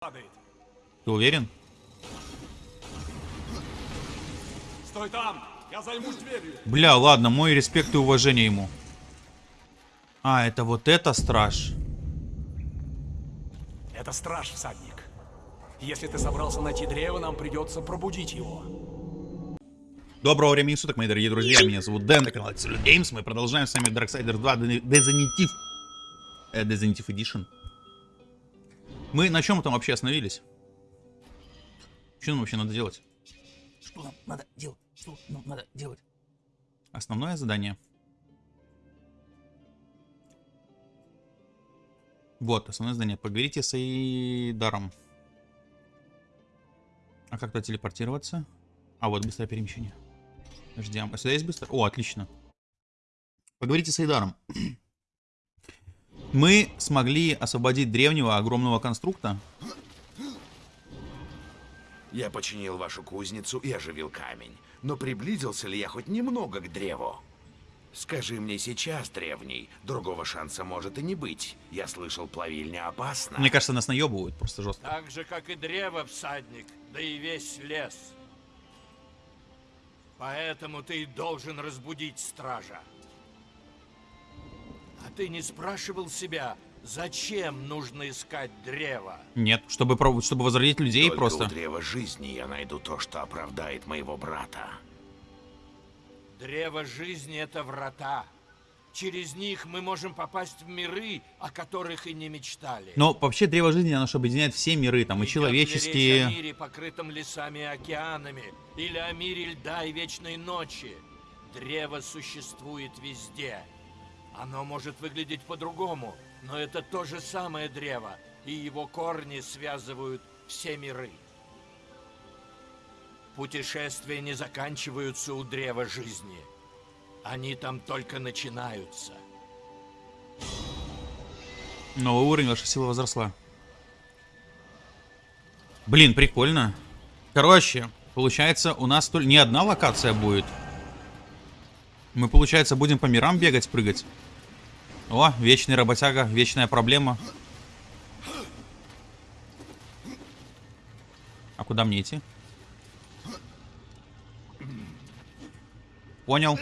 падает. Ты уверен? Стой там! Я займусь дверью. Бля, ладно, мой респект и уважение ему. А, это вот это страж. Это страж, всадник. Если ты собрался найти древо, нам придется пробудить его. Доброго времени суток, мои дорогие друзья. Меня зовут Дэн, на канале Games. Мы продолжаем с вами Darksiders 2 Definitive, э, Definitive Edition. Мы на чем там вообще остановились? Что нам вообще надо делать? Что нам надо делать? Что нам надо делать? Основное задание. Вот, основное задание. Поговорите с Эйдаром. А как то телепортироваться? А, вот быстрое перемещение. Ждем. А сюда есть быстро? О, отлично. Поговорите с Эйдаром. Мы смогли освободить древнего огромного конструкта. Я починил вашу кузницу и оживил камень. Но приблизился ли я хоть немного к древу? Скажи мне сейчас, древний, другого шанса может и не быть. Я слышал, плавильня опасна. Мне кажется, нас наебывают просто жестко. Так же, как и древо, всадник, да и весь лес. Поэтому ты должен разбудить стража. А ты не спрашивал себя, зачем нужно искать древо? Нет, чтобы, пробовать, чтобы возродить людей Только просто. у древа жизни я найду то, что оправдает моего брата. Древо жизни — это врата. Через них мы можем попасть в миры, о которых и не мечтали. Но вообще древо жизни, оно же объединяет все миры, там и Идет ли речь о человеческие. мире, покрытом лесами и океанами, или о мире льда и вечной ночи. Древо существует везде. Оно может выглядеть по-другому, но это то же самое древо, и его корни связывают все миры. Путешествия не заканчиваются у древа жизни. Они там только начинаются. Новый уровень, ваша сила возросла. Блин, прикольно. Короче, получается, у нас не одна локация будет. Мы, получается, будем по мирам бегать, прыгать. О, вечный работяга, вечная проблема. А куда мне идти? Понял.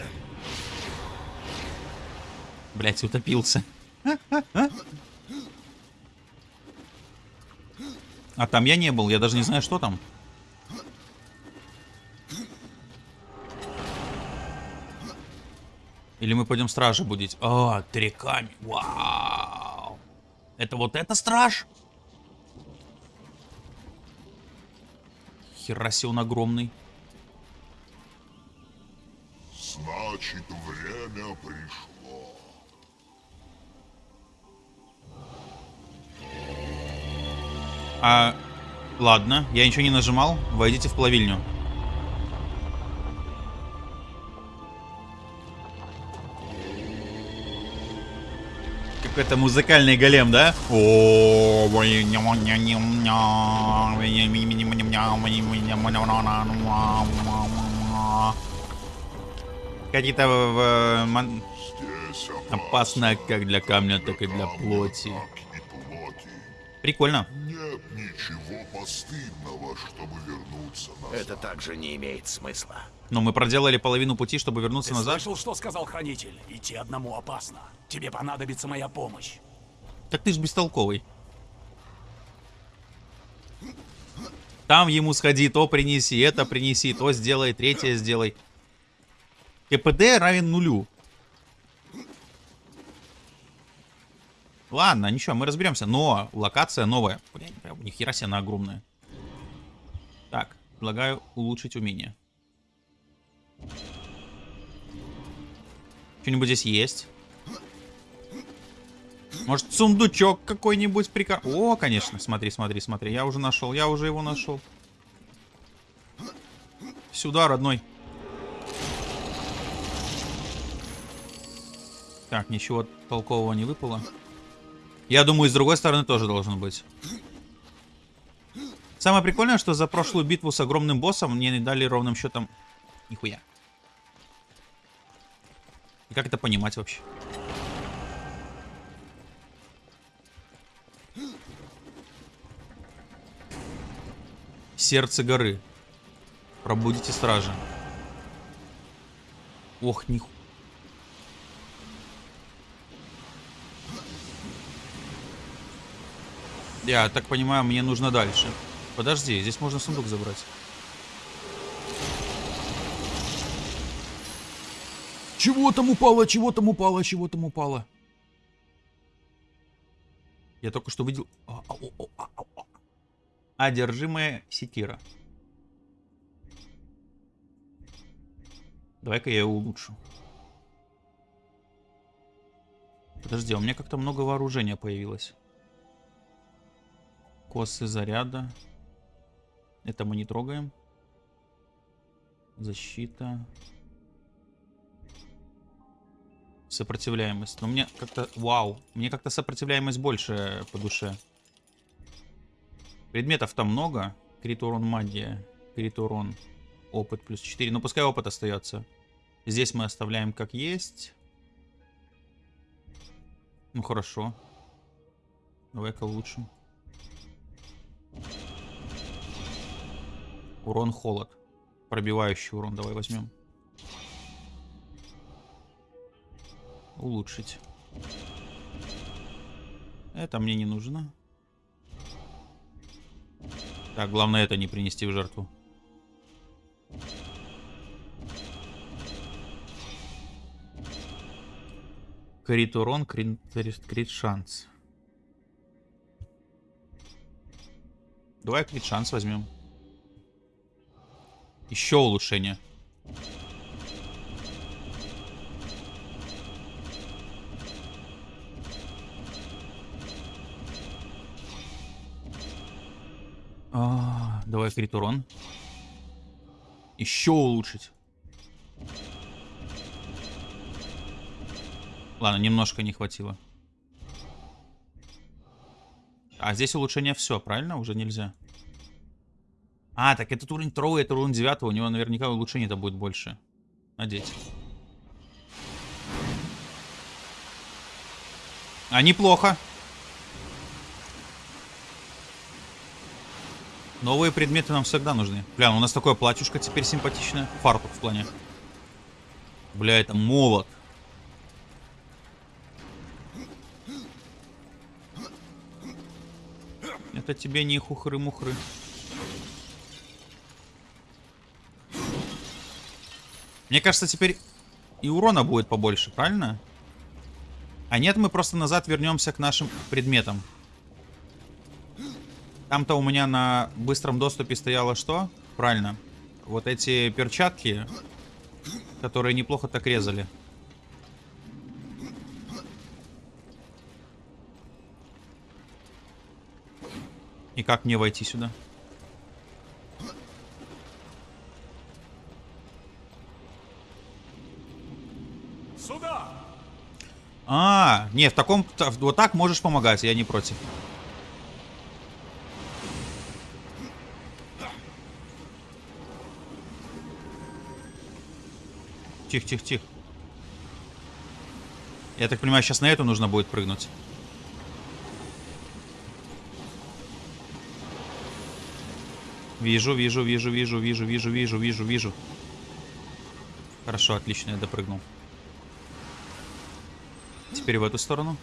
Блять, утопился. А там я не был, я даже не знаю, что там. Или мы пойдем стража будить? А, три камня. Вау. Это вот это страж? Хераси он огромный. Значит, время пришло. А, ладно, я ничего не нажимал. Войдите в плавильню. Какой-то музыкальный голем, да? О, Какие-то опасно как для камня, так и для плоти. Прикольно. Нет ничего постыдного, чтобы вернуться назад. Это также не имеет смысла. Но мы проделали половину пути, чтобы вернуться Ты назад. слышал, что сказал хранитель? Идти одному опасно. Тебе понадобится моя помощь. Так ты ж бестолковый. Там ему сходи, то принеси, это принеси, то сделай, третье сделай. КПД равен нулю. Ладно, ничего, мы разберемся. Но локация новая. Блин, прям ни хера себе она огромная. Так, предлагаю улучшить умение. Что-нибудь здесь есть? Может, сундучок какой-нибудь прикар... О, конечно, смотри, смотри, смотри. Я уже нашел, я уже его нашел. Сюда, родной. Так, ничего толкового не выпало. Я думаю, с другой стороны тоже должен быть. Самое прикольное, что за прошлую битву с огромным боссом мне не дали ровным счетом нихуя. И как это понимать вообще? Сердце горы. Пробудите стражи. Ох, ниху. Я так понимаю, мне нужно дальше. Подожди, здесь можно сундук забрать. Чего там упало, чего там упало, чего там упало? Я только что видел... А, а, а. Одержимая секира. Давай-ка я его улучшу. Подожди, у меня как-то много вооружения появилось. Косы заряда. Это мы не трогаем. Защита. Сопротивляемость. Но мне как-то... Вау. Мне как-то сопротивляемость больше по душе. Предметов там много. Крит урон магия. Крит урон. Опыт плюс 4. Ну, пускай опыт остается. Здесь мы оставляем как есть. Ну, хорошо. Давай-ка улучшим. Урон холод. Пробивающий урон давай возьмем. Улучшить. Это мне не нужно. Так, главное это не принести в жертву. Крит урон, крит, крит шанс. Давай крит шанс возьмем. Еще улучшение. А, давай крит урон. Еще улучшить. Ладно, немножко не хватило. А здесь улучшение все, правильно? Уже нельзя. А, так этот уровень 2, это уровень 9, у него наверняка улучшение-то будет больше. Надеть. А, неплохо. Новые предметы нам всегда нужны. Бля, у нас такое платьюшко теперь симпатичное. Фартук в плане. Бля, это молот. Это тебе не хухры-мухры. Мне кажется, теперь и урона будет побольше, правильно? А нет, мы просто назад вернемся к нашим предметам. Там-то у меня на быстром доступе стояло что? Правильно. Вот эти перчатки, которые неплохо так резали. И как мне войти сюда? Сюда! А, нет, в таком... Вот так можешь помогать, я не против. Тихо, тихо, тихо. Я так понимаю, сейчас на эту нужно будет прыгнуть. Вижу, вижу, вижу, вижу, вижу, вижу, вижу, вижу, вижу. Хорошо, отлично, я допрыгнул. Теперь в эту сторону.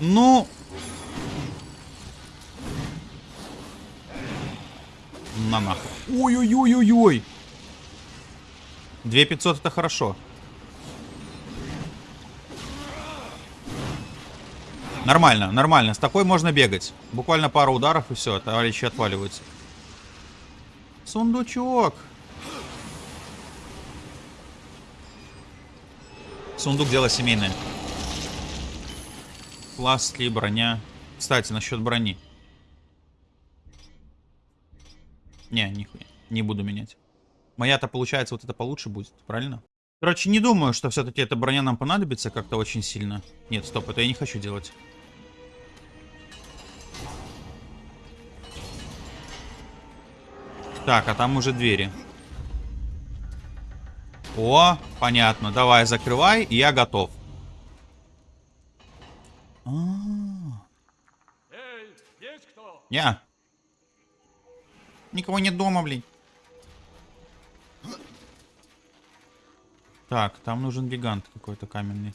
Ну... На нахуй. Ой-ой-ой-ой-ой. 2500 это хорошо. Нормально, нормально. С такой можно бегать. Буквально пару ударов и все, товарищи отваливаются. Сундучок. Сундук дело семейное. Пластли, броня. Кстати, насчет брони. Не, нихуя. Не буду менять. Моя-то, получается, вот это получше будет, правильно? Короче, не думаю, что все-таки эта броня нам понадобится как-то очень сильно. Нет, стоп, это я не хочу делать. Так, а там уже двери. О, понятно. Давай, закрывай, и я готов. А, Эй, есть кто? Не. Никого нет дома, блин. Так, там нужен гигант какой-то каменный.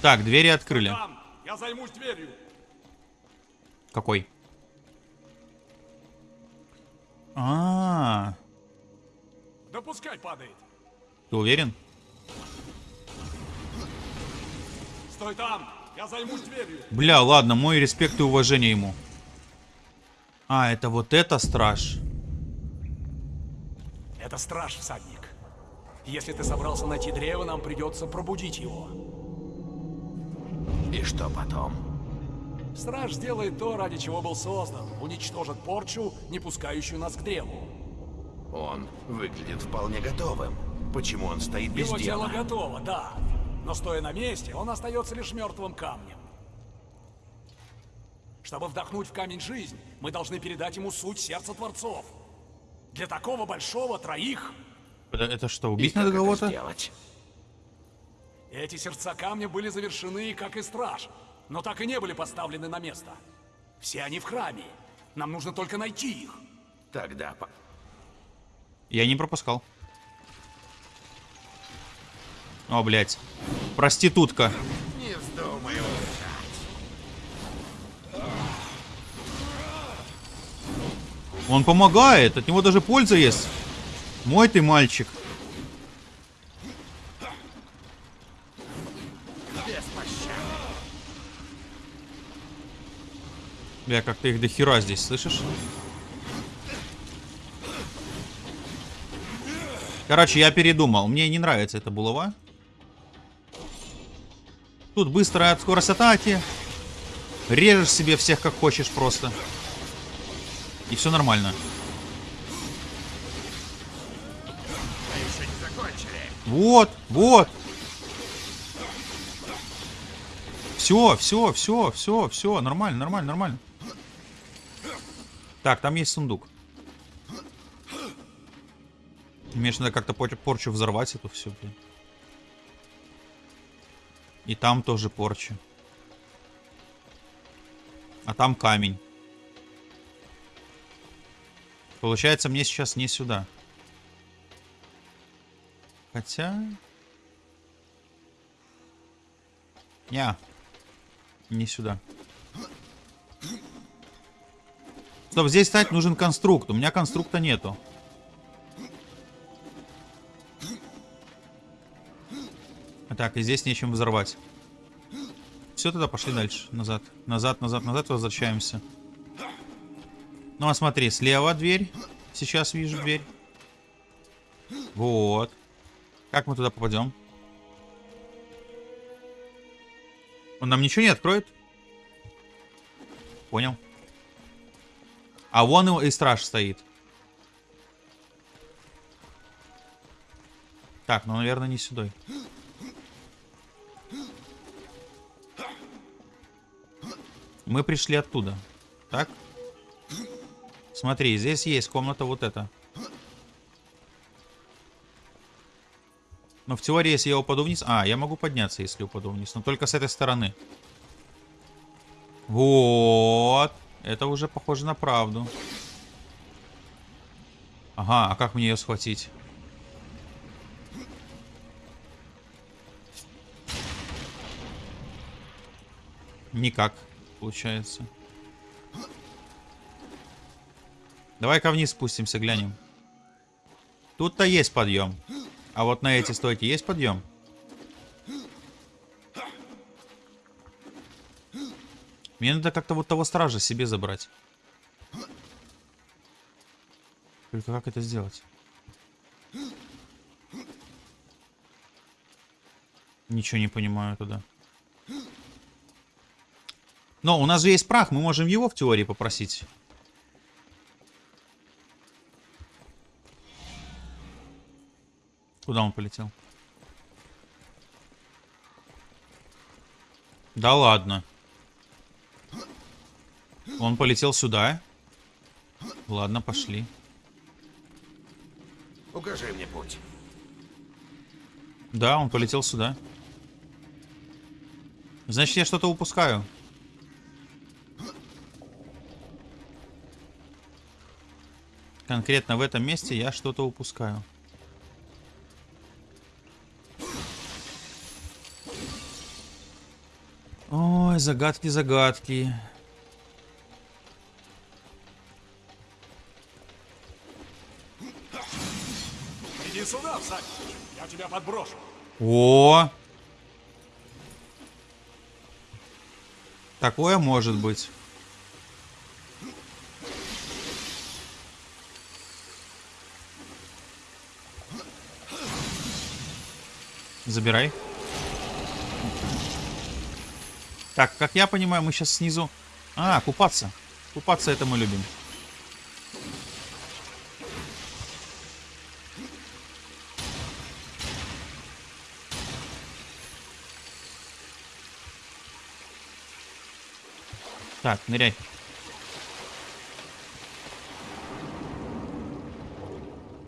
Так, двери открыли. Там, я займусь дверью. Какой? А, -а, -а. Да пускай падает. ты уверен? Стой там, я займусь дверью. Бля, ладно, мой респект и уважение ему. А, это вот это страж. Это страж, всадник. Если ты собрался найти древо, нам придется пробудить его. И что потом? Страж сделает то, ради чего был создан. Уничтожит порчу, не пускающую нас к древу. Он выглядит вполне готовым. Почему он стоит без Его тело дела? готово, да. Но стоя на месте, он остается лишь мертвым камнем. Чтобы вдохнуть в камень жизнь, мы должны передать ему суть сердца Творцов. Для такого большого троих Это, это что, убить надо кого-то? эти сердца камня были завершены, как и страж, но так и не были поставлены на место. Все они в храме. Нам нужно только найти их. Тогда по- Я не пропускал. О, блядь. Проститутка. не. Он помогает, от него даже польза есть. Мой ты мальчик. Бля, как-то их до хера здесь, слышишь? Короче, я передумал. Мне не нравится эта булава. Тут быстрая скорость атаки. Режешь себе всех как хочешь просто. И все нормально. Вот, вот. Все, все, все, все, все, нормально, нормально, нормально. Так, там есть сундук. Мне надо как-то пор- порчу взорвать эту все, блин. И там тоже порча. А там камень. Получается, мне сейчас не сюда. Хотя... Не. Не сюда. Стоп, здесь стать нужен конструкт. У меня конструкта нету. Так, и здесь нечем взорвать. Все, тогда пошли дальше. Назад. Назад, назад, назад. Возвращаемся. Ну, а смотри, слева дверь. Сейчас вижу дверь. Вот. Как мы туда попадем? Он нам ничего не откроет? Понял. А вон его и страж стоит. Так, ну, наверное, не сюда. Мы пришли оттуда. Так? Смотри, здесь есть комната вот эта. Но в теории, если я упаду вниз... А, я могу подняться, если упаду вниз. Но только с этой стороны. Вот. Это уже похоже на правду. Ага, а как мне ее схватить? Никак, получается. Давай-ка вниз спустимся, глянем. Тут-то есть подъем. А вот на эти стойки есть подъем? Мне надо как-то вот того стража себе забрать. Только как это сделать? Ничего не понимаю туда. Но у нас же есть прах, мы можем его в теории попросить. Куда он полетел? Да ладно. Он полетел сюда. Ладно, пошли. Укажи мне путь. Да, он полетел сюда. Значит, я что-то упускаю. Конкретно в этом месте я что-то упускаю. Ой, загадки, загадки. Иди сюда, всадник. Я тебя подброшу. О! Такое может быть. Забирай. Так, как я понимаю, мы сейчас снизу... А, купаться. Купаться это мы любим. Так, ныряй.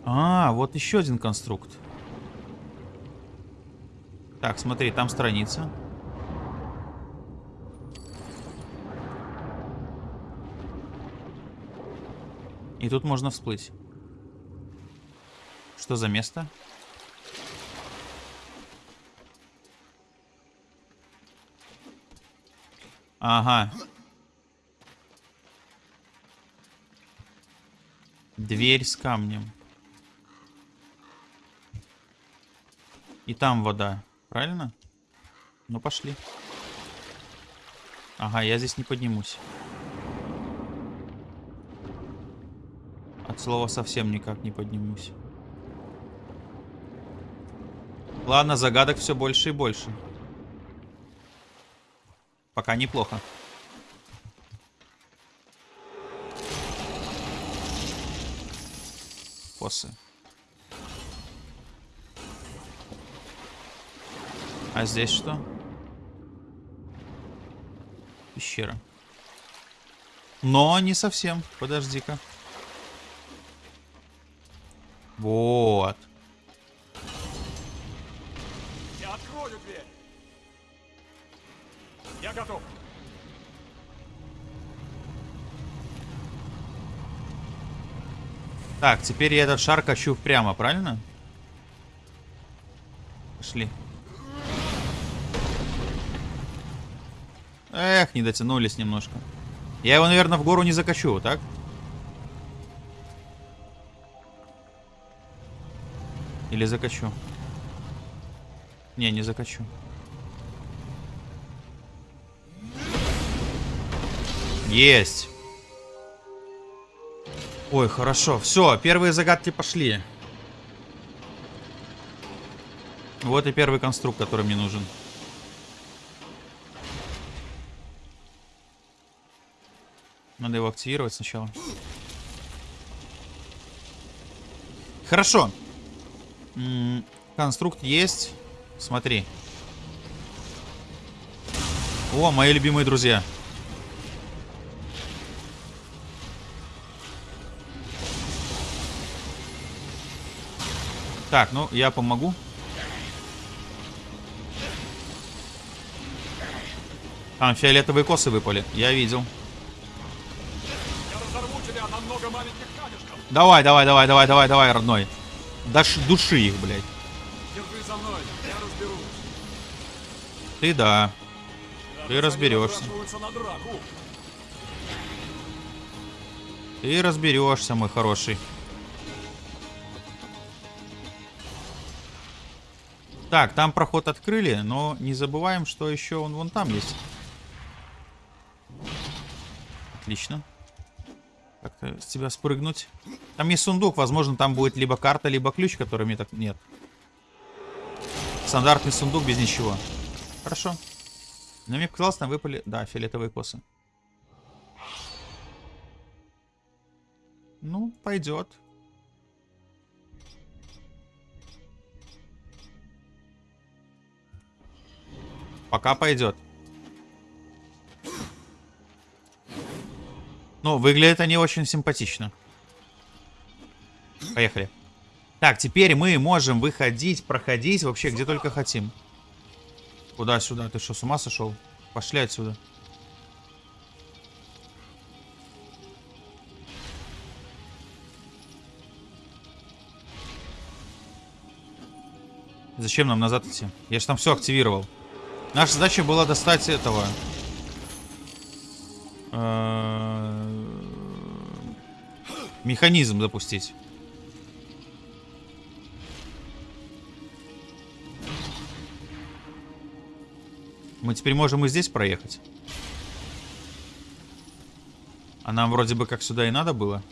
А, вот еще один конструкт. Так, смотри, там страница. И тут можно всплыть. Что за место? Ага. Дверь с камнем. И там вода. Правильно? Ну, пошли. Ага, я здесь не поднимусь. От слова совсем никак не поднимусь. Ладно, загадок все больше и больше. Пока неплохо. Косы. А здесь что? Пещера. Но не совсем. Подожди-ка. Вот. Я открою дверь. Я готов. Так, теперь я этот шар качу прямо, правильно? Пошли. Эх, не дотянулись немножко. Я его, наверное, в гору не закачу, так? Или закачу? Не, не закачу. Есть. Ой, хорошо. Все, первые загадки пошли. Вот и первый конструкт, который мне нужен. Надо его активировать сначала. Хорошо. Конструкт есть. Смотри. О, мои любимые друзья. Так, ну, я помогу. Там фиолетовые косы выпали. Я видел. Давай, давай, давай, давай, давай, давай, родной. Даш, души их, блядь. Держи за мной, я разберусь. Ты да. Даже Ты разберешься. Ты разберешься, мой хороший. Так, там проход открыли, но не забываем, что еще он вон там есть. Отлично. Как-то с тебя спрыгнуть. Там есть сундук, возможно, там будет либо карта, либо ключ, который мне так... Нет. Стандартный сундук без ничего. Хорошо. Но мне показалось, там выпали... Да, фиолетовые косы. Ну, пойдет. Пока пойдет. Ну, выглядят они очень симпатично. Поехали. Так, теперь мы можем выходить, проходить вообще где только хотим. Куда-сюда? Ты что, с ума сошел? Пошли отсюда. Зачем нам назад идти? Я же там все активировал. Наша задача была достать этого. Э, Механизм запустить. Мы теперь можем и здесь проехать. А нам вроде бы как сюда и надо было.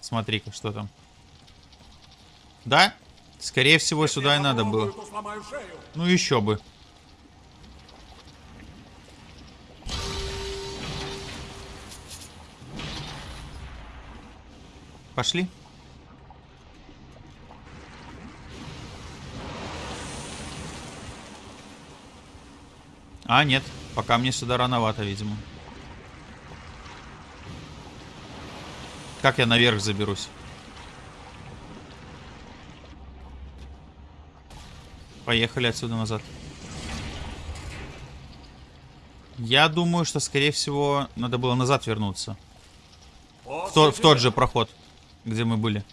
Смотри-ка, что там. Да? Скорее всего, сюда и надо было. Ну еще бы. Пошли. А, нет. Пока мне сюда рановато, видимо. Как я наверх заберусь? Поехали отсюда назад. Я думаю, что, скорее всего, надо было назад вернуться. В, то- в тот же проход, где мы были.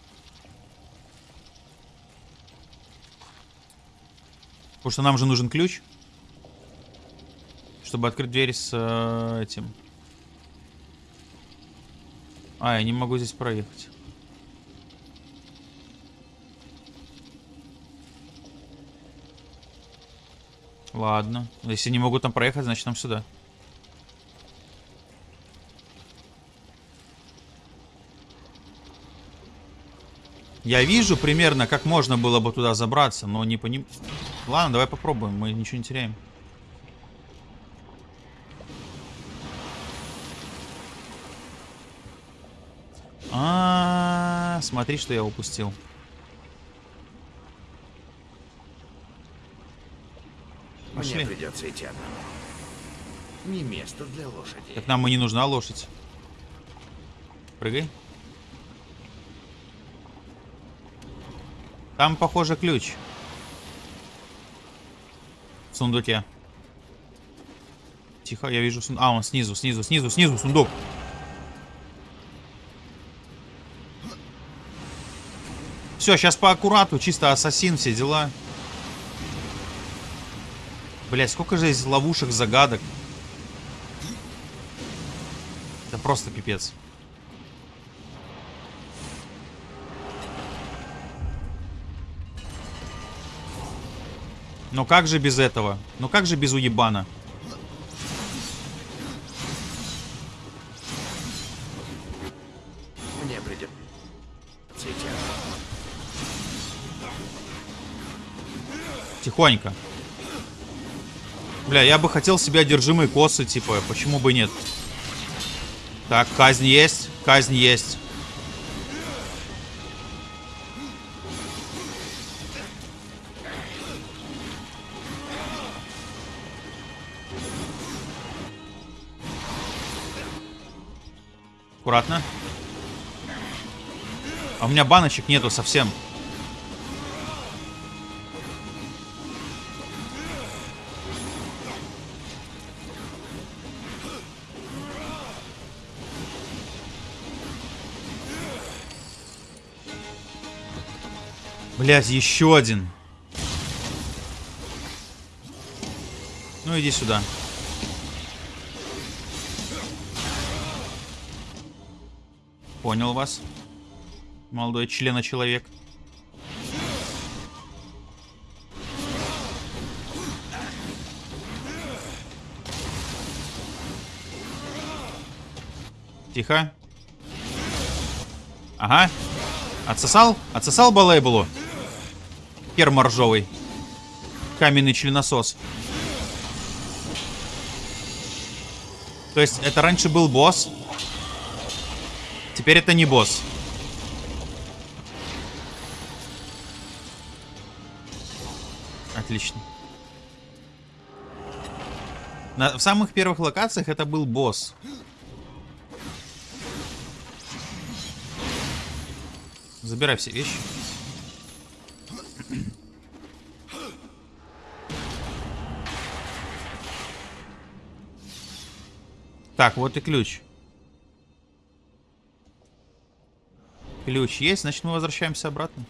Потому что нам же нужен ключ. Чтобы открыть дверь с э, этим. А, я не могу здесь проехать. Ладно. Если не могу там проехать, значит нам сюда. Я вижу примерно, как можно было бы туда забраться, но не поним... Ладно, давай попробуем, мы ничего не теряем. А, -а, -а смотри, что я упустил. Пошли. Мне придется идти одному. Не место для лошади. Так нам и не нужна лошадь. Прыгай. Там, похоже, ключ. В сундуке. Тихо, я вижу сундук. А, он снизу, снизу, снизу, снизу сундук. Все, сейчас по аккурату, чисто ассасин, все дела. Блять, сколько же здесь ловушек, загадок. Это просто пипец. Но как же без этого? Ну как же без уебана? Мне одному. Тихонько. Бля, я бы хотел себе одержимые косы, типа, почему бы нет? Так, казнь есть, казнь есть. Аккуратно. А у меня баночек нету совсем. Блять, еще один. Ну иди сюда. Понял вас. Молодой члена человек. Тихо. Ага. Отсосал? Отсосал балейблу? Хер моржовый. Каменный членосос. То есть это раньше был босс. Теперь это не босс. Отлично. На- в самых первых локациях это был босс. Забирай все вещи. Так, вот и ключ. Ключ есть, значит мы возвращаемся обратно.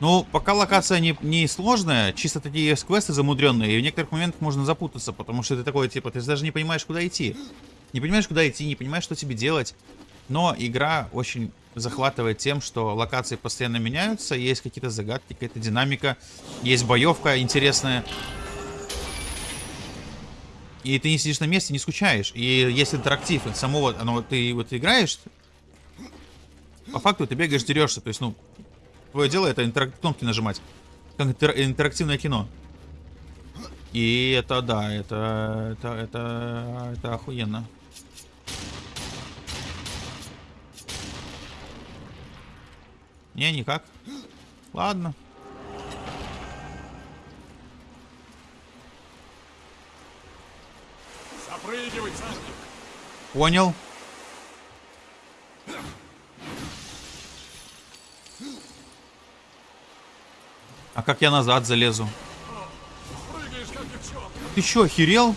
Ну, пока локация не, не сложная, чисто такие есть квесты замудренные, и в некоторых моментах можно запутаться, потому что ты такой, типа, ты даже не понимаешь, куда идти. Не понимаешь, куда идти, не понимаешь, что тебе делать. Но игра очень захватывает тем, что локации постоянно меняются, есть какие-то загадки, какая-то динамика, есть боевка интересная. И ты не сидишь на месте, не скучаешь. И есть интерактив, и само вот, оно, ты вот играешь, по факту ты бегаешь, дерешься, то есть, ну, твое дело это интерак... кнопки нажимать. Как интер... интерактивное кино. И это, да, это, это, это, это охуенно. Не, никак. Ладно. Понял. А как я назад залезу? Прыгаешь, как. Ты чё, охерел?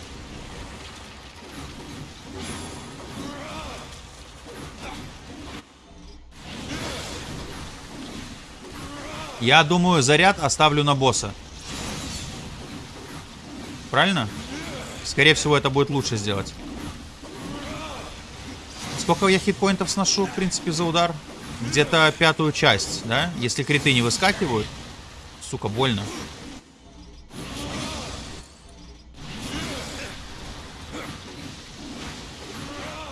Я думаю, заряд оставлю на босса. Правильно? Скорее всего, это будет лучше сделать. Сколько я хитпоинтов сношу, в принципе, за удар? Где-то пятую часть, да? Если криты не выскакивают. Сука, больно.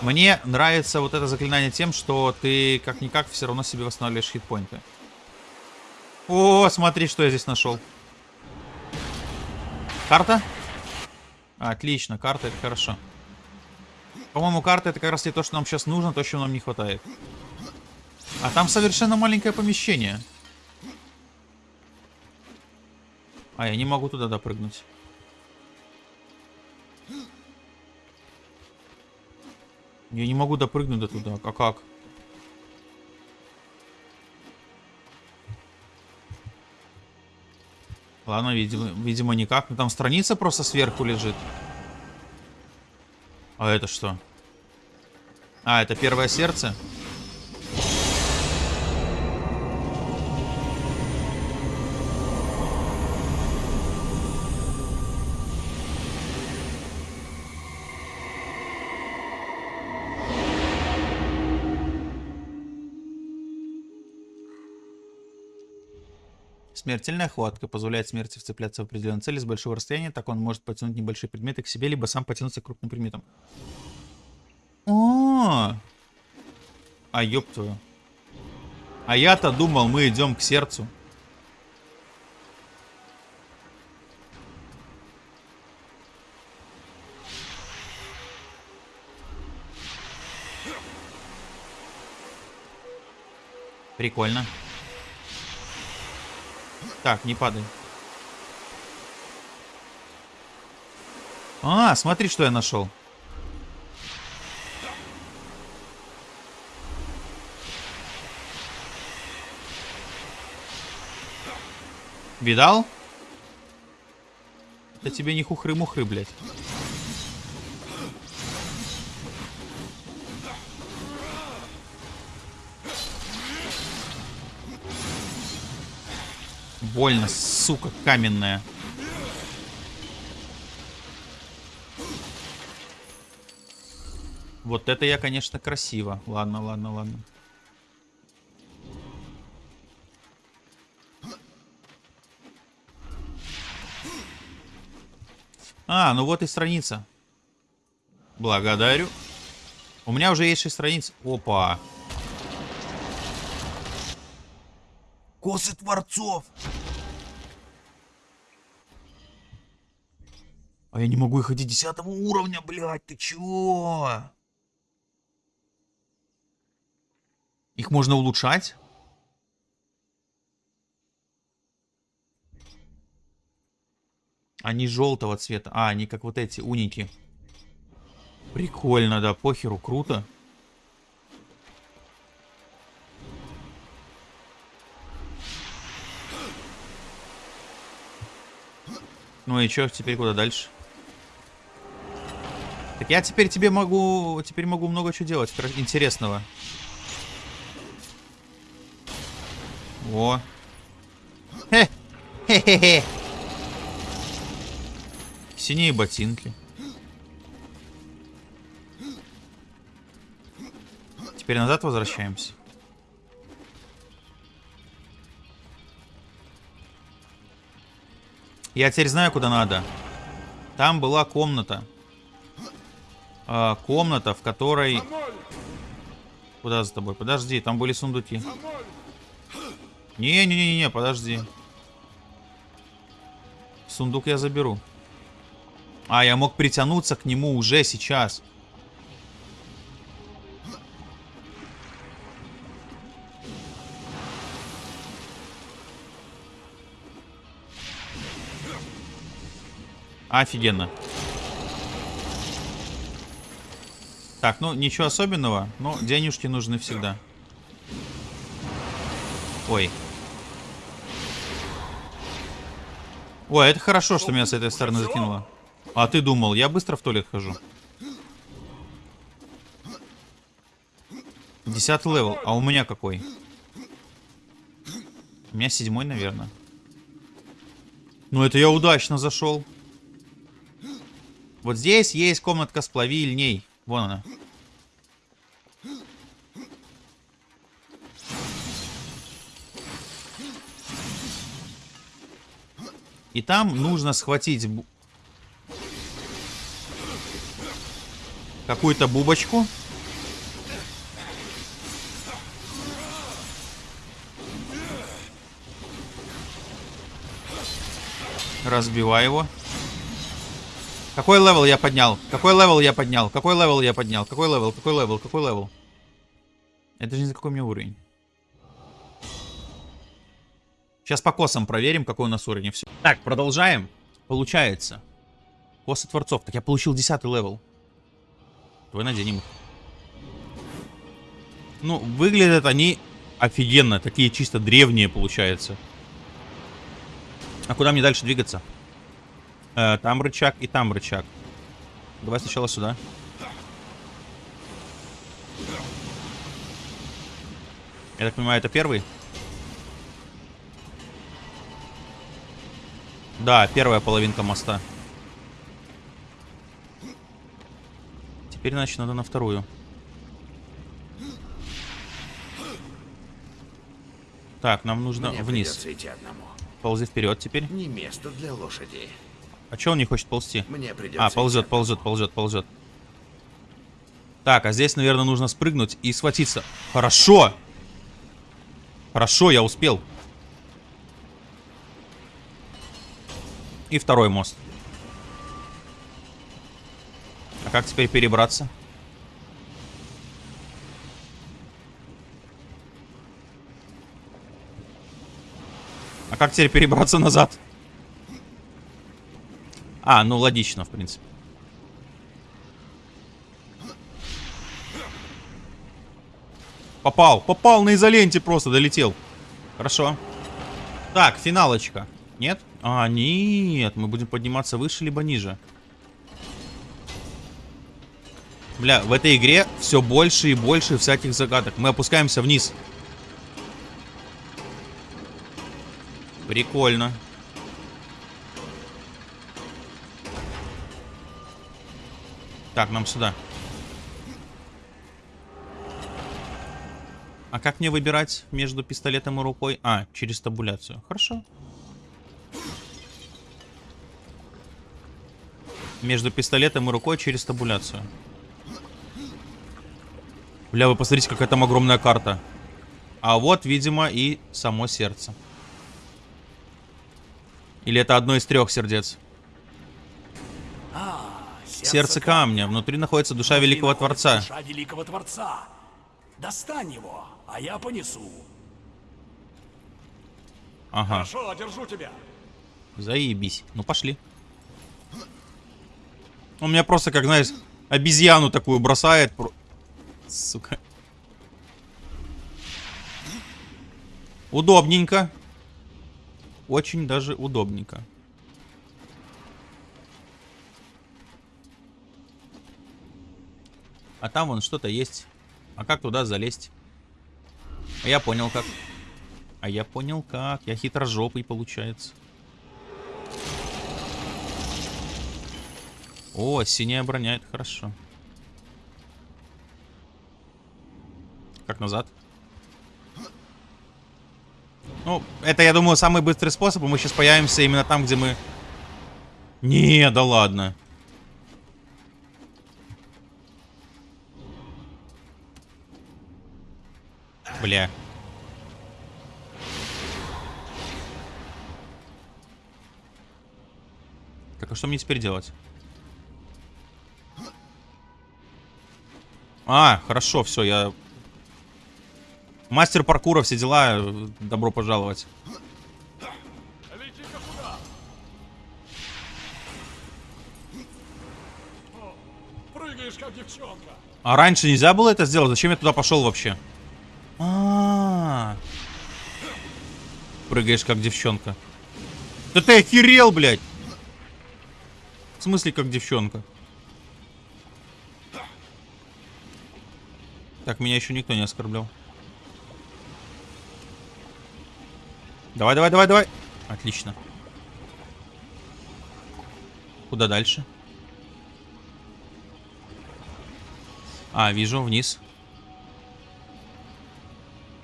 Мне нравится вот это заклинание тем, что ты как-никак все равно себе восстанавливаешь хитпоинты. О, смотри, что я здесь нашел. Карта? Отлично, карта это хорошо. По-моему, карта это как раз и то, что нам сейчас нужно, то, чего нам не хватает. А там совершенно маленькое помещение. А, я не могу туда допрыгнуть. Я не могу допрыгнуть до туда. А как? Ладно, видимо, видимо никак. Ну, там страница просто сверху лежит. А это что? А, это первое сердце? Смертельная хватка позволяет смерти вцепляться в определенную цель с большого расстояния, так он может потянуть небольшие предметы к себе, либо сам потянуться к крупным предметам. О, а ёб твою. А я-то думал, мы идем к сердцу. Прикольно. Так, не падай. А, смотри, что я нашел. Видал? Это тебе не хухры-мухры, блядь. Больно, сука, каменная. Вот это я, конечно, красиво. Ладно, ладно, ладно. А, ну вот и страница. Благодарю. У меня уже есть 6 страниц. Опа. Косы Творцов. А я не могу их и десятого уровня, блядь, ты чё? Их можно улучшать? Они желтого цвета. А, они как вот эти уники. Прикольно, да, похеру, круто. Ну и чё, теперь куда дальше? Так я теперь тебе могу... Теперь могу много чего делать интересного. О. Хе. Хе-хе-хе. Синие ботинки. Теперь назад возвращаемся. Я теперь знаю, куда надо. Там была комната. А, комната, в которой... Куда за тобой? Подожди, там были сундуки. Не-не-не-не, подожди. Сундук я заберу. А, я мог притянуться к нему уже сейчас. Офигенно. Так, ну ничего особенного, но денежки нужны всегда. Ой. Ой, это хорошо, что меня с этой стороны закинуло. А ты думал, я быстро в туалет хожу. Десятый level. А у меня какой? У меня седьмой, наверное. Ну, это я удачно зашел. Вот здесь есть комнатка с плавильней. Вон она. И там нужно схватить какую-то бубочку. Разбивай его. Какой level я поднял? Какой level я поднял? Какой level я поднял? Какой level? Какой level? Какой level? Это же не за какой мне уровень. Сейчас по косам проверим, какой у нас уровень. Все. Так, продолжаем. Получается. Косы Творцов. Так я получил 10 level. Давай наденем их. Ну, выглядят они офигенно. Такие чисто древние, получается. А куда мне дальше двигаться? Э, там рычаг и там рычаг. Давай сначала сюда. Я так понимаю, это первый? Да, первая половинка моста. Теперь, значит, надо на вторую. Так, нам нужно Мне вниз. идти одному. Ползи вперед теперь. Не место для лошади. А че он не хочет ползти? Мне придется А, ползет, ползет, ползет, ползет. Так, а здесь, наверное, нужно спрыгнуть и схватиться. Хорошо! Хорошо, я успел. И второй мост. А как теперь перебраться? А как теперь перебраться назад? А, ну логично, в принципе. Попал, попал на изоленте просто, долетел. Хорошо. Так, финалочка. Нет? А, нет, мы будем подниматься выше, либо ниже. Бля, в этой игре все больше и больше всяких загадок. Мы опускаемся вниз. Прикольно. Так, нам сюда. А как мне выбирать между пистолетом и рукой? А, через табуляцию. Хорошо. Между пистолетом и рукой через табуляцию. Бля, вы посмотрите, какая там огромная карта. А вот, видимо, и само сердце. Или это одно из трех сердец? Сердце камня. Внутри находится душа Внутри Великого Творца. Душа Великого Творца. Достань его, а я понесу. Ага, Хорошо, держу тебя. заебись. Ну, пошли. Он меня просто, как, знаешь, обезьяну такую бросает. Сука. Удобненько. Очень даже удобненько. А там вон что-то есть. А как туда залезть? А я понял как. А я понял как. Я хитрожопый получается. О, синяя броня, это хорошо. Как назад? Ну, это, я думаю, самый быстрый способ. Мы сейчас появимся именно там, где мы... Не, да ладно. Бля. Так, а что мне теперь делать? А, хорошо, все, я... Мастер паркура, все дела, э, добро пожаловать. А раньше нельзя было это сделать? Зачем я туда пошел вообще? А, -а, -а. Прыгаешь, как девчонка. Да ты охерел, блядь! В смысле, как девчонка? Так, меня еще никто не оскорблял. Давай, давай, давай, давай. Отлично. Куда дальше? А, вижу, вниз.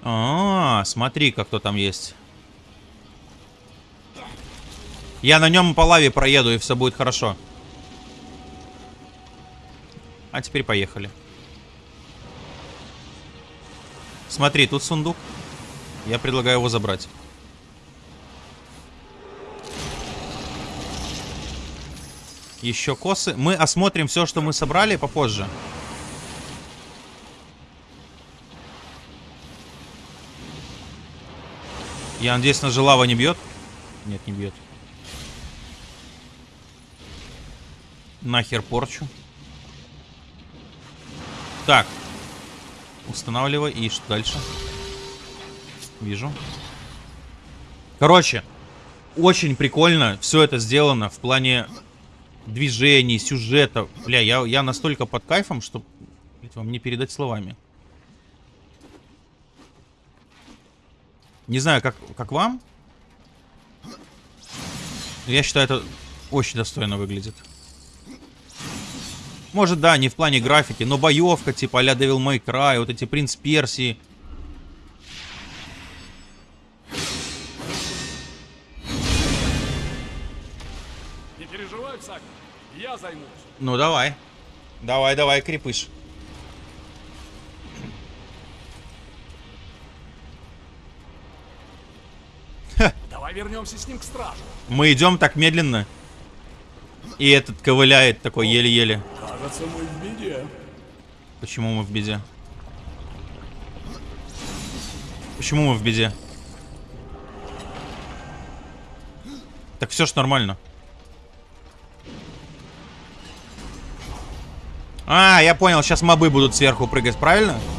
А, -а, -а смотри-ка, кто там есть. Я на нем по лаве проеду, и все будет хорошо. А теперь поехали. Смотри, тут сундук. Я предлагаю его забрать. Еще косы. Мы осмотрим все, что мы собрали попозже. Я надеюсь, на лава не бьет? Нет, не бьет. Нахер порчу. Так. Устанавливай. И что дальше? Вижу. Короче, очень прикольно все это сделано в плане движений, сюжета. Бля, я, я настолько под кайфом, что блядь, вам не передать словами. Не знаю, как, как вам. Я считаю, это очень достойно выглядит. Может, да, не в плане графики, но боевка, типа а-ля Devil May Cry, вот эти Принц Персии. Не переживай, Сак, я займусь. Ну, давай. Давай, давай, крепыш. Давай вернемся с ним к стражу. Мы идем так медленно. И этот ковыляет такой еле-еле. Кажется, мы в беде. Почему мы в беде? Почему мы в беде? Так все ж нормально. А, я понял, сейчас мобы будут сверху прыгать, правильно? И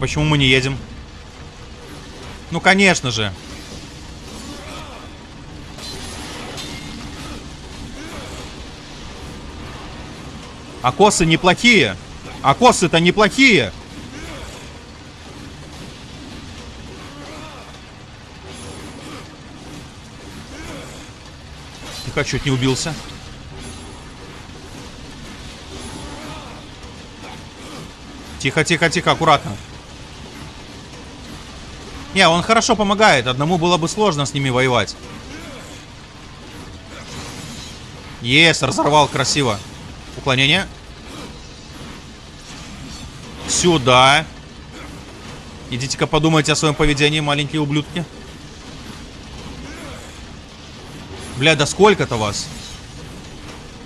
почему мы не едем? Ну, конечно же. А косы неплохие. А косы-то неплохие. Тихо, чуть не убился. Тихо, тихо, тихо, аккуратно. Не, он хорошо помогает. Одному было бы сложно с ними воевать. Ес, разорвал красиво. Уклонение. Сюда. Идите-ка подумайте о своем поведении, маленькие ублюдки. Бля, да сколько-то вас?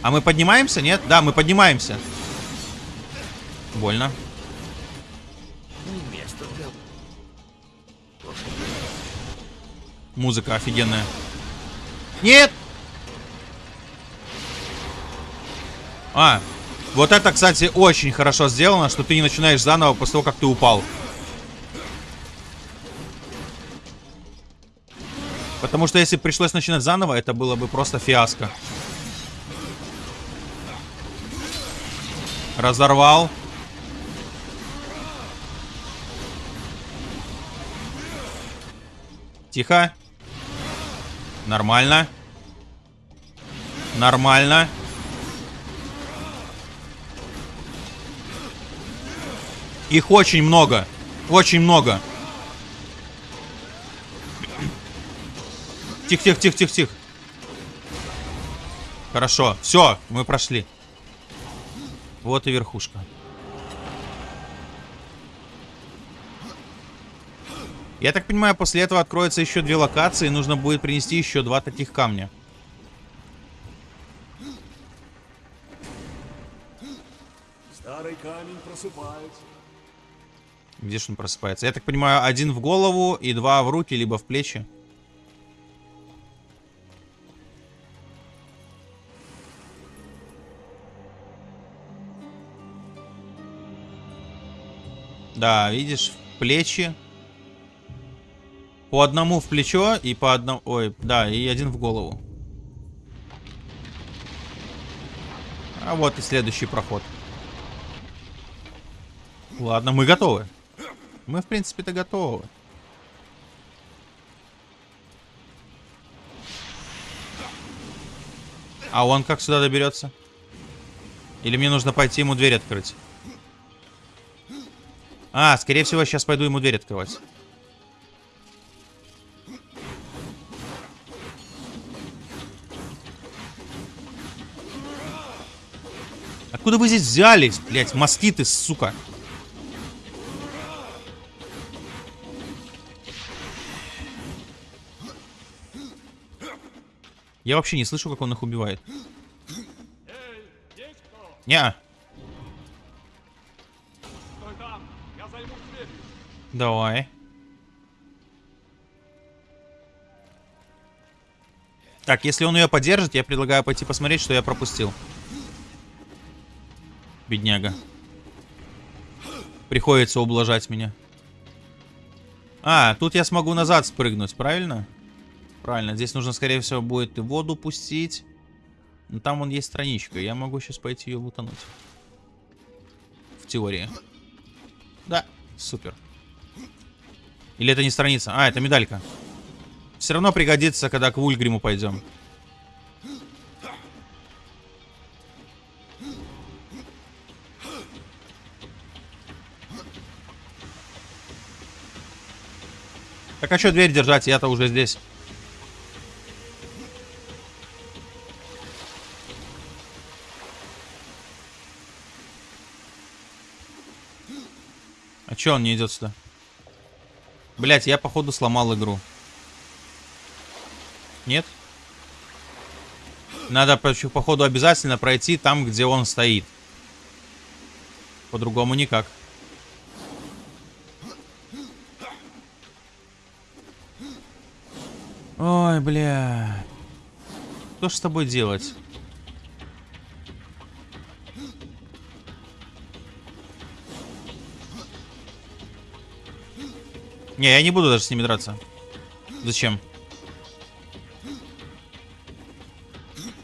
А мы поднимаемся, нет? Да, мы поднимаемся. Больно. Музыка офигенная. Нет! А, вот это, кстати, очень хорошо сделано, что ты не начинаешь заново после того, как ты упал. Потому что если пришлось начинать заново, это было бы просто фиаско. Разорвал. Тихо. Нормально. Нормально. Их очень много. Очень много. Тихо, тихо, тихо, тихо, тихо. Хорошо. Все, мы прошли. Вот и верхушка. Я так понимаю, после этого откроются еще две локации, и нужно будет принести еще два таких камня. Старый камень просыпается. Где же он просыпается? Я так понимаю, один в голову и два в руки, либо в плечи. Да, видишь, в плечи. По одному в плечо и по одному... Ой, да, и один в голову. А вот и следующий проход. Ладно, мы готовы. Мы, в принципе-то, готовы. А он как сюда доберется? Или мне нужно пойти ему дверь открыть? А, скорее всего, сейчас пойду ему дверь открывать. Откуда вы здесь взялись, блядь, москиты, сука? Я вообще не слышу, как он их убивает. Не. Давай. Так, если он ее поддержит, я предлагаю пойти посмотреть, что я пропустил. Бедняга. Приходится ублажать меня. А, тут я смогу назад спрыгнуть, правильно? Правильно, здесь нужно, скорее всего, будет и воду пустить. Но там вон есть страничка, я могу сейчас пойти ее лутануть. В теории. Да, супер. Или это не страница? А, это медалька. Все равно пригодится, когда к Вульгриму пойдем. Так а что дверь держать? Я-то уже здесь. А чё он не идет сюда? Блять, я походу сломал игру. Нет? Надо, по- походу, обязательно пройти там, где он стоит. По-другому никак. Ой, бля. Что ж с тобой делать? Не, я не буду даже с ними драться. Зачем?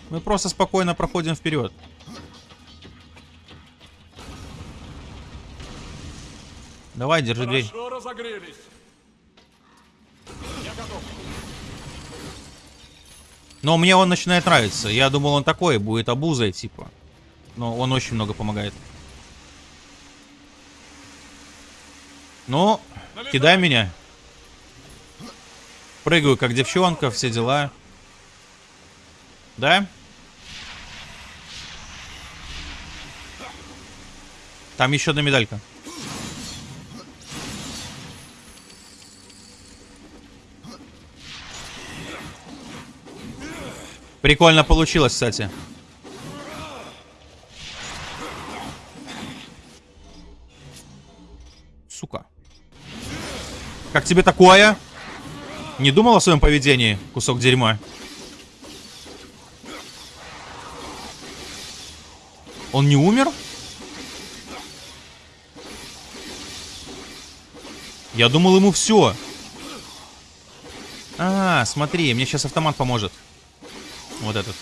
Мы просто спокойно проходим вперед. Давай, держи дверь. Хорошо разогрелись. Но мне он начинает нравиться. Я думал, он такой будет обузой, типа. Но он очень много помогает. Ну, кидай меня. Прыгаю, как девчонка, все дела. Да? Там еще одна медалька. Прикольно получилось, кстати. Сука. Как тебе такое? Не думал о своем поведении, кусок дерьма? Он не умер? Я думал ему все. А, смотри, мне сейчас автомат поможет. Вот этот.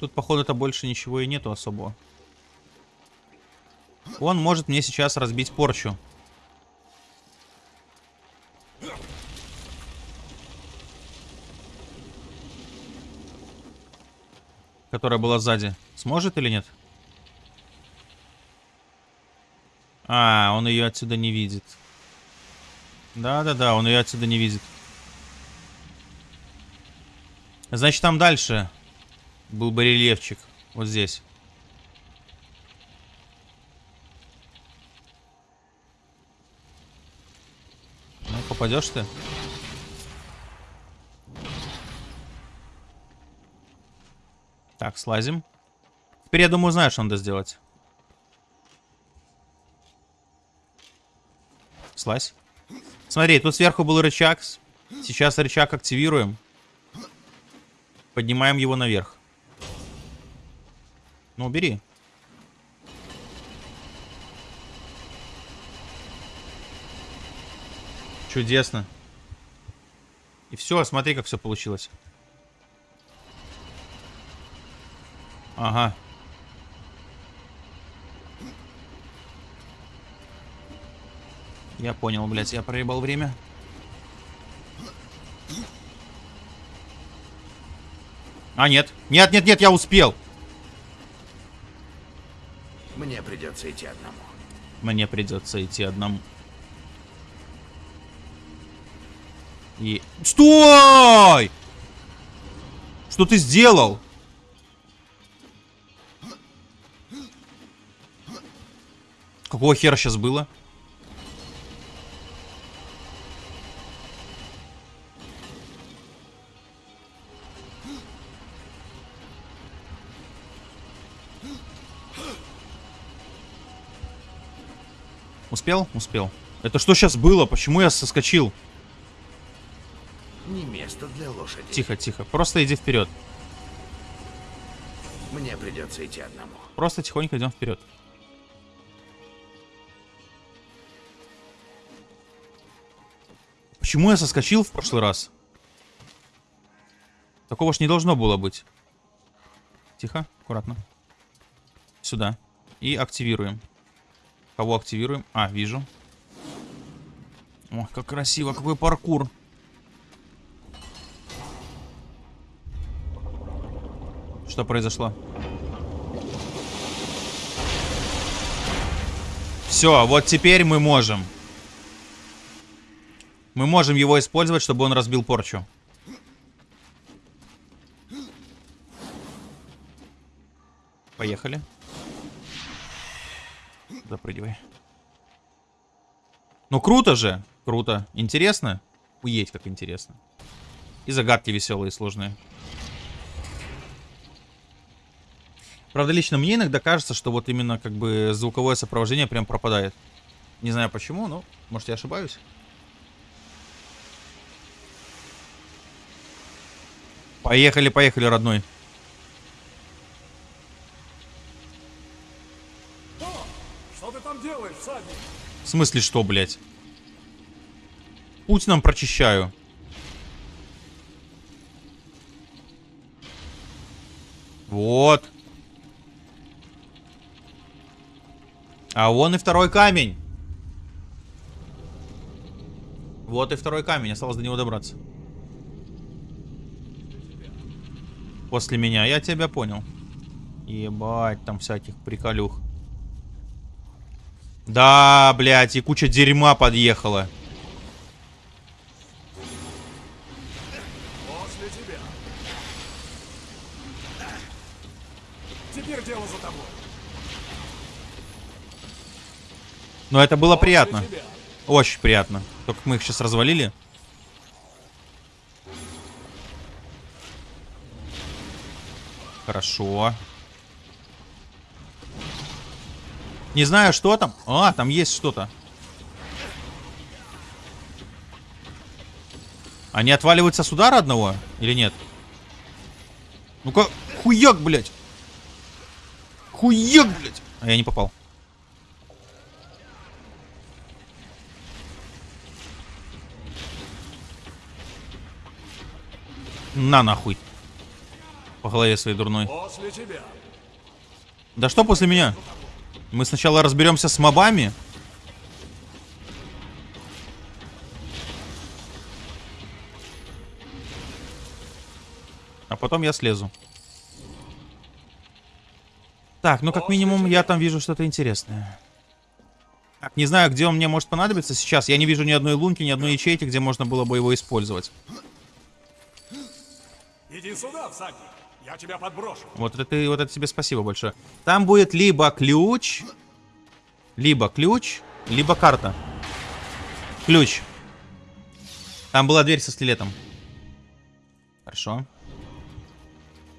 Тут, походу-то больше ничего и нету особого. Он может мне сейчас разбить порчу. Которая была сзади. Сможет или нет? А, он ее отсюда не видит. Да-да-да, он ее отсюда не видит. Значит, там дальше был барельефчик. Вот здесь. Ну, попадешь ты? Так, слазим. Теперь, я думаю, знаю, что надо сделать. Слазь. Смотри, тут сверху был рычаг. Сейчас рычаг активируем. Поднимаем его наверх. Ну, убери. Чудесно. И все, смотри, как все получилось. Ага. Я понял, блядь, я проебал время. А, нет. Нет, нет, нет, я успел. Мне придется идти одному. Мне придется идти одному. И... Стой! Что ты сделал? Какого хера сейчас было? Успел? Успел. Это что сейчас было? Почему я соскочил? Не место для лошади. Тихо, тихо. Просто иди вперед. Мне придется идти одному. Просто тихонько идем вперед. Почему я соскочил в прошлый раз? Такого ж не должно было быть. Тихо, аккуратно. Сюда. И активируем. Кого активируем? А, вижу. Ох, как красиво, какой паркур. Что произошло? Все, вот теперь мы можем. Мы можем его использовать, чтобы он разбил порчу. Поехали. Запрыгивай. Ну круто же. Круто. Интересно? Уедь, как интересно. И загадки веселые и сложные. Правда, лично мне иногда кажется, что вот именно как бы звуковое сопровождение прям пропадает. Не знаю почему, но может я ошибаюсь. Поехали, поехали, родной. Что ты там делаешь, всадник? В смысле что, блядь? Путь нам прочищаю. Вот. А вон и второй камень. Вот и второй камень. Осталось до него добраться. После меня. Я тебя понял. Ебать, там всяких приколюх. Да, блядь, и куча дерьма подъехала. После тебя. Теперь дело за тобой. Но это было приятно. После тебя. Очень приятно. Только мы их сейчас развалили. Хорошо. Не знаю, что там. А, там есть что-то. Они отваливаются с удара одного? Или нет? Ну-ка, хуяк, блядь. Хуяк, блядь. А я не попал. На нахуй. По голове своей дурной. После тебя. Да что после меня? Мы сначала разберемся с мобами. А потом я слезу. Так, ну как минимум я там вижу что-то интересное. Так, не знаю, где он мне может понадобиться сейчас. Я не вижу ни одной лунки, ни одной ячейки, где можно было бы его использовать. Иди сюда, всадник. Я тебя подброшу. Вот это, вот это тебе спасибо большое. Там будет либо ключ, либо ключ, либо карта. Ключ. Там была дверь со скелетом. Хорошо.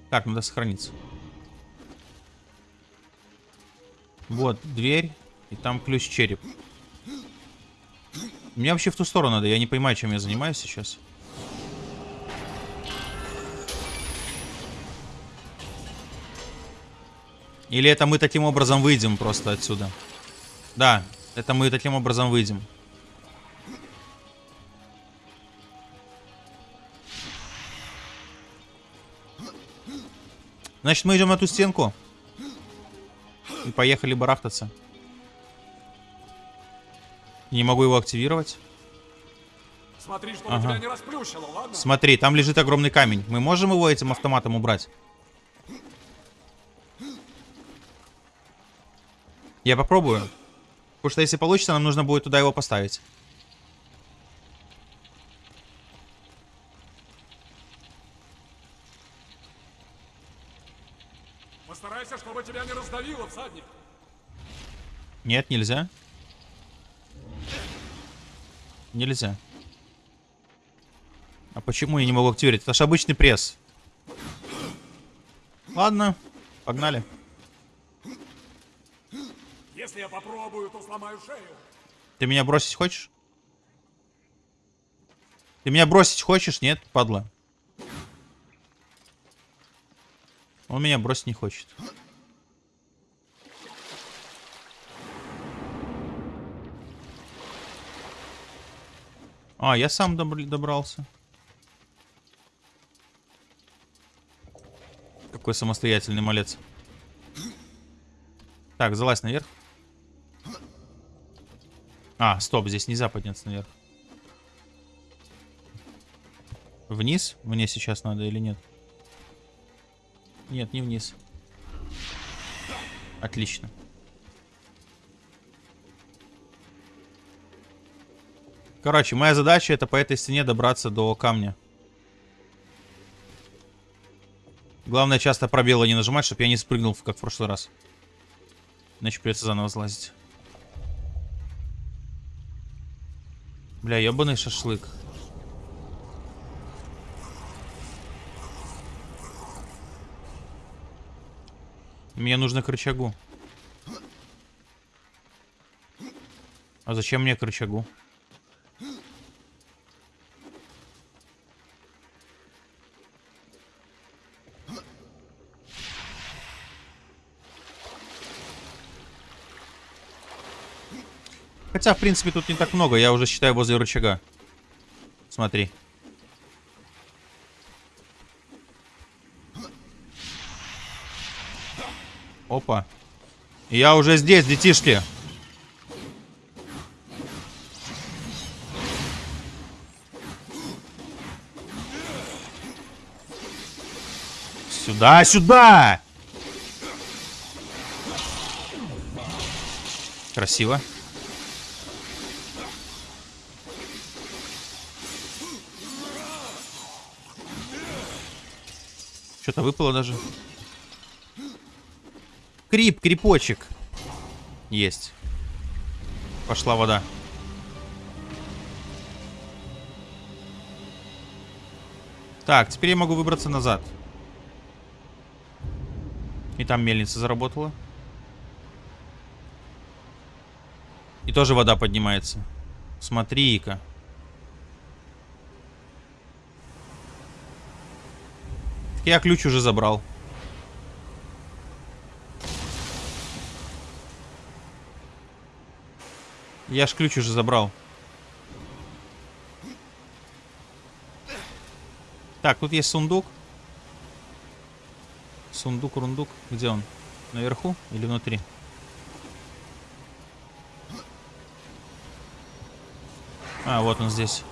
Так, надо сохраниться. Вот, дверь. И там ключ-череп. Мне вообще в ту сторону надо. Я не понимаю, чем я занимаюсь сейчас. Или это мы таким образом выйдем просто отсюда? Да, это мы таким образом выйдем. Значит, мы идем на ту стенку. И поехали барахтаться. Не могу его активировать. Смотри, чтобы Ага. тебя не расплющило, ладно? Смотри, там лежит огромный камень. Мы можем его этим автоматом убрать? Я попробую. Потому что если получится, нам нужно будет туда его поставить. Постарайся, чтобы тебя не раздавило, всадник. Нет, нельзя. Нельзя. А почему я не могу активировать? Это же обычный пресс. Ладно, погнали. Если я попробую, то сломаю шею. Ты меня бросить хочешь? Ты меня бросить хочешь? Нет, падла. Он меня бросить не хочет. А, я сам добр- добрался. Какой самостоятельный малец. Так, залазь наверх. А, стоп, здесь нельзя подняться наверх. Вниз? Мне сейчас надо или нет? Нет, не вниз. Отлично. Короче, моя задача это по этой стене добраться до камня. Главное часто пробелы не нажимать, чтобы я не спрыгнул, как в прошлый раз. Иначе придется заново залазить. Бля, ебаный шашлык. Мне нужно к рычагу. А зачем мне к рычагу? Хотя, в принципе, тут не так много. Я уже считаю возле рычага. Смотри. Опа. Я уже здесь, детишки. Сюда, сюда! Красиво. Что-то выпало даже. Крип, крипочек. Есть. Пошла вода. Так, теперь я могу выбраться назад. И там мельница заработала. И тоже вода поднимается. Смотри-ка. Я ключ уже забрал. Я ж ключ уже забрал. Так, тут есть сундук. Сундук, рундук. Где он? Наверху или внутри? А, вот он здесь.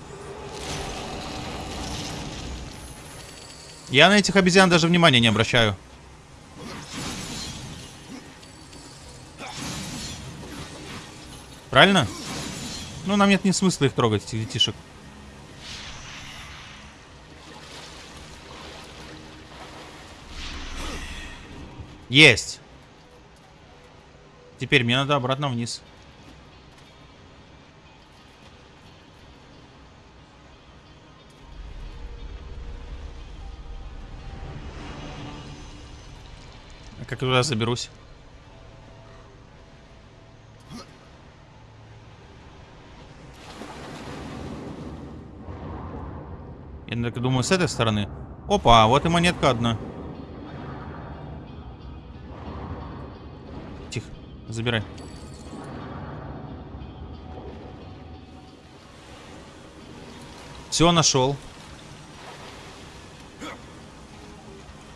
Я на этих обезьян даже внимания не обращаю. Правильно? Ну, нам нет ни смысла их трогать, этих детишек. Есть. Теперь мне надо обратно вниз. А туда заберусь? Я так думаю, с этой стороны. Опа, вот и монетка одна. Тихо, забирай. Все, нашел.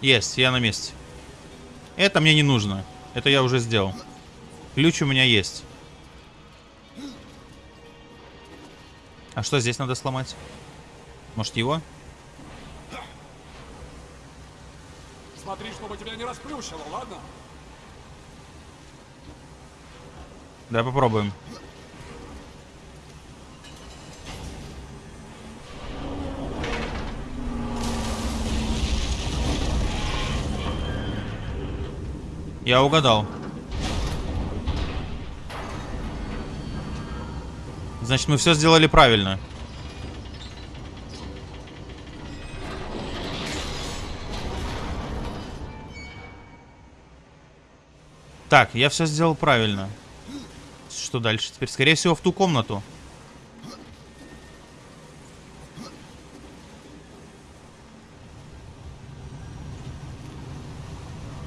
Есть, я на месте. Это мне не нужно. Это я уже сделал. Ключ у меня есть. А что здесь надо сломать? Может его? Смотри, чтобы тебя не расплющило, ладно? Да, попробуем. Я угадал. Значит, мы все сделали правильно. Так, я все сделал правильно. Что дальше? Теперь, скорее всего, в ту комнату.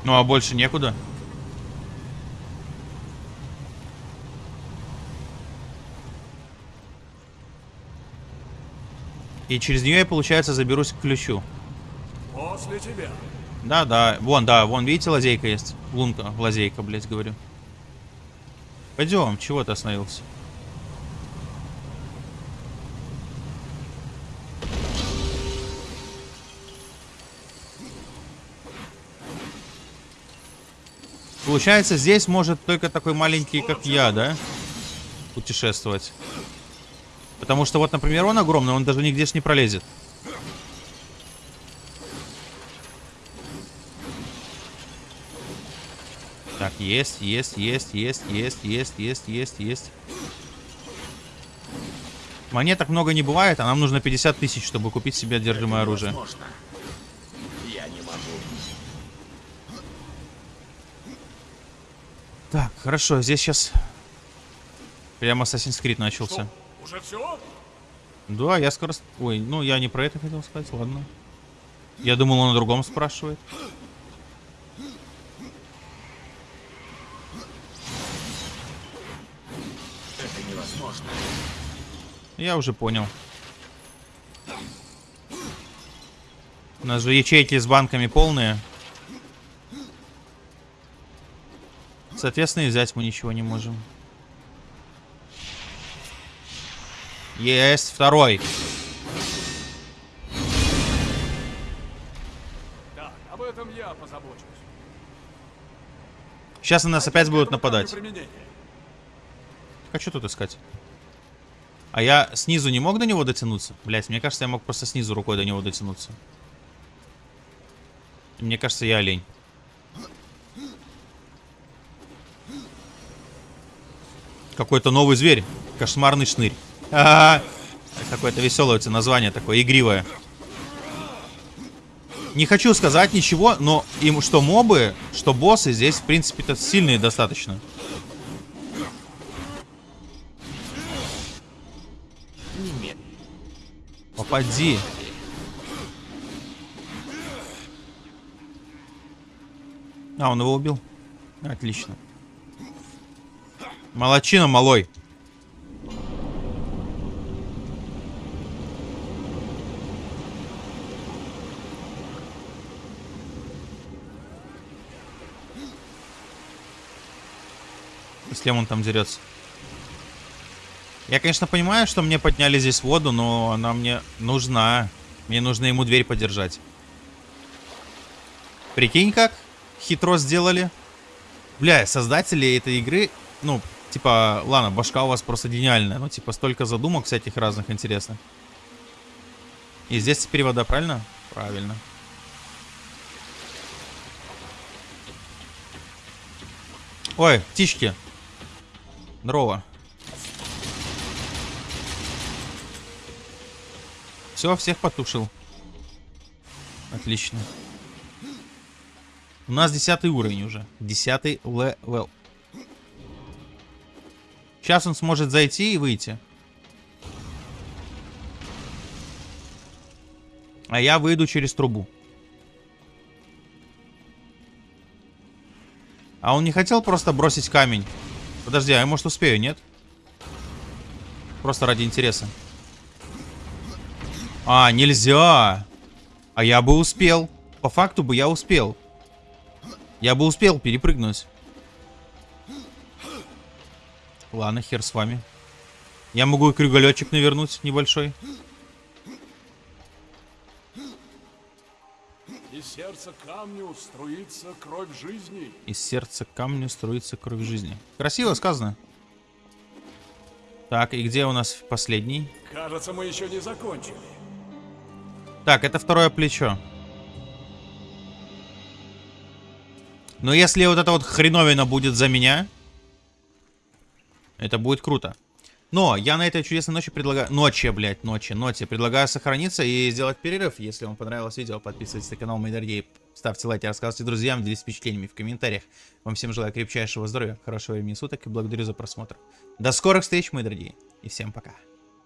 Ну, а больше некуда. И через нее я, получается, заберусь к ключу. После тебя. Да, да. Вон, да, вон, видите, лазейка есть. Лунка, лазейка, блядь, говорю. Пойдем, чего ты остановился? Получается, здесь может только такой маленький, как я, да? Путешествовать. Потому что вот, например, он огромный, он даже нигде ж не пролезет. Так, есть, есть, есть, есть, есть, есть, есть, есть, есть. Монеток много не бывает, а нам нужно 50 тысяч, чтобы купить себе одержимое оружие. Я не могу. Так, хорошо, здесь сейчас прямо Assassin's Creed начался. Уже все? Да, я скоро... Ой, ну я не про это хотел сказать, ладно. Я думал, он о другом спрашивает. Это невозможно. Я уже понял. У нас же ячейки с банками полные. Соответственно, и взять мы ничего не можем. Есть второй. Так, об этом я позабочусь. Сейчас на нас опять будут нападать. Применение. А что тут искать? А я снизу не мог до него дотянуться? Блять, мне кажется, я мог просто снизу рукой до него дотянуться. Мне кажется, я олень. Какой-то новый зверь. Кошмарный шнырь. А Какое-то веселое у тебя название такое, игривое. Не хочу сказать ничего, но им что мобы, что боссы здесь, в принципе-то, сильные достаточно. Попади. А, он его убил. Отлично. Молочина, малой. С кем он там дерется? Я, конечно, понимаю, что мне подняли здесь воду, но она мне нужна. Мне нужно ему дверь подержать. Прикинь как? Хитро сделали. Бля, создатели этой игры, ну, типа, ладно, башка у вас просто гениальная. Ну, типа, столько задумок всяких разных интересных. И здесь теперь вода, правильно? Правильно. Ой, птички. Здорово. Все, всех потушил. Отлично. У нас десятый уровень уже. Десятый level. Сейчас он сможет зайти и выйти. А я выйду через трубу. А он не хотел просто бросить камень? Подожди, а я может успею, нет? Просто ради интереса. А, нельзя. А я бы успел. По факту бы я успел. Я бы успел перепрыгнуть. Ладно, хер с вами. Я могу и круголетчик навернуть небольшой. Из сердца камню струится кровь жизни. Из сердца камню струится кровь жизни. Красиво сказано. Так, и где у нас последний? Кажется, мы еще не закончили. Так, это второе плечо. Но если вот эта вот хреновина будет за меня, это будет круто. Но я на этой чудесной ночи предлагаю... Ночи, блядь, ночи, ночи. Предлагаю сохраниться и сделать перерыв. Если вам понравилось видео, подписывайтесь на канал, дорогие. Ставьте лайки, рассказывайте друзьям, делитесь впечатлениями в комментариях. Вам всем желаю крепчайшего здоровья, хорошего времени суток и благодарю за просмотр. До скорых встреч, мои дорогие. И всем пока.